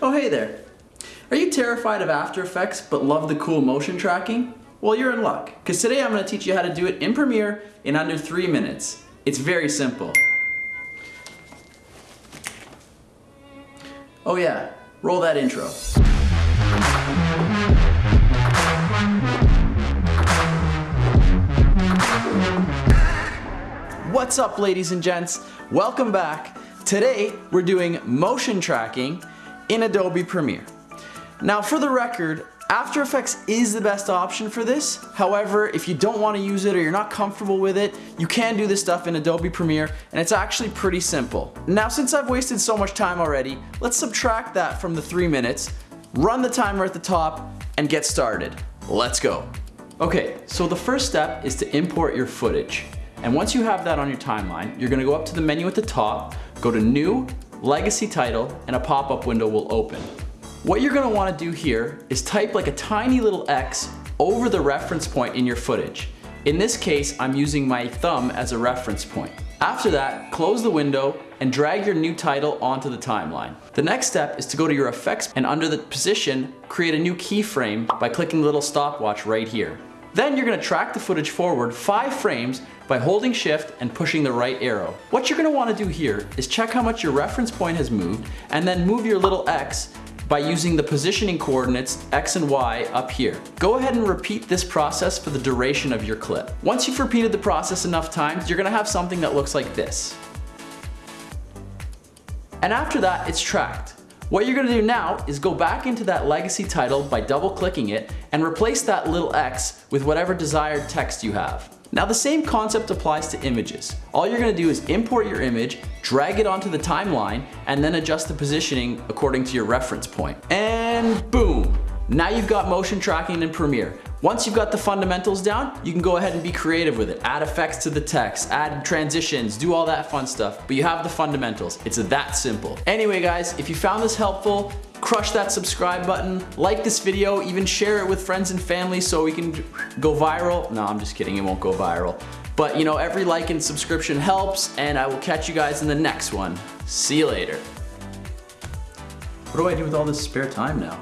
Oh hey there. Are you terrified of After Effects but love the cool motion tracking? Well you're in luck, because today I'm going to teach you how to do it in Premiere in under 3 minutes. It's very simple. Oh yeah, roll that intro. What's up ladies and gents? Welcome back. Today we're doing motion tracking in Adobe Premiere. Now for the record, After Effects is the best option for this. However, if you don't want to use it or you're not comfortable with it, you can do this stuff in Adobe Premiere and it's actually pretty simple. Now since I've wasted so much time already, let's subtract that from the three minutes, run the timer at the top, and get started. Let's go. Okay, so the first step is to import your footage. And once you have that on your timeline, you're gonna go up to the menu at the top, go to New, Legacy Title, and a pop-up window will open. What you're gonna wanna do here is type like a tiny little X over the reference point in your footage. In this case, I'm using my thumb as a reference point. After that, close the window and drag your new title onto the timeline. The next step is to go to your effects and under the position, create a new keyframe by clicking the little stopwatch right here. Then you're gonna track the footage forward five frames by holding shift and pushing the right arrow. What you're gonna wanna do here is check how much your reference point has moved and then move your little X by using the positioning coordinates X and Y up here. Go ahead and repeat this process for the duration of your clip. Once you've repeated the process enough times, you're gonna have something that looks like this. And after that, it's tracked. What you're gonna do now is go back into that legacy title by double clicking it and replace that little X with whatever desired text you have. Now the same concept applies to images. All you're gonna do is import your image, drag it onto the timeline, and then adjust the positioning according to your reference point. And boom! Now you've got motion tracking in Premiere. Once you've got the fundamentals down, you can go ahead and be creative with it. Add effects to the text, add transitions, do all that fun stuff, but you have the fundamentals. It's that simple. Anyway guys, if you found this helpful, crush that subscribe button, like this video, even share it with friends and family so we can go viral. No, I'm just kidding, it won't go viral. But you know, every like and subscription helps, and I will catch you guys in the next one. See you later. What do I do with all this spare time now?